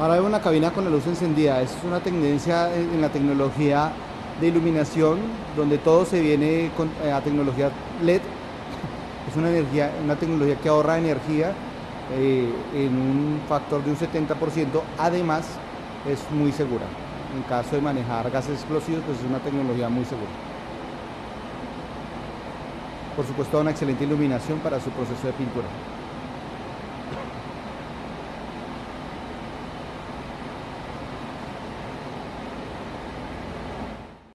Ahora vemos una cabina con la luz encendida. Es una tendencia en la tecnología de iluminación donde todo se viene con, eh, a tecnología LED. Es una, energía, una tecnología que ahorra energía eh, en un factor de un 70%. Además, es muy segura. En caso de manejar gases explosivos, pues es una tecnología muy segura. Por supuesto, una excelente iluminación para su proceso de pintura.